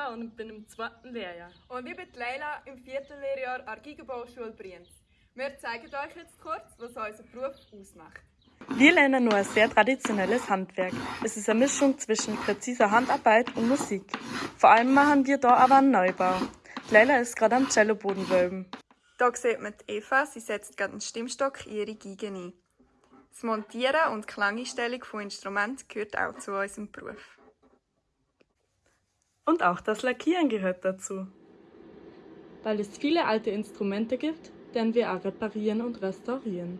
Eva und bin im zweiten Lehrjahr. Und ich bin Leila im vierten Lehrjahr an der Gigenbauschule Brienz. Wir zeigen euch jetzt kurz, was unser Beruf ausmacht. Wir lernen nur ein sehr traditionelles Handwerk. Es ist eine Mischung zwischen präziser Handarbeit und Musik. Vor allem machen wir da aber einen Neubau. Leila ist gerade am Celloboden wölben. Hier sieht man die Eva, sie setzt gerade einen Stimmstock in ihre Geige ein. Das Montieren und die Klangeinstellung von Instrumenten gehört auch zu unserem Beruf. Und auch das Lackieren gehört dazu. Weil es viele alte Instrumente gibt, werden wir auch reparieren und restaurieren.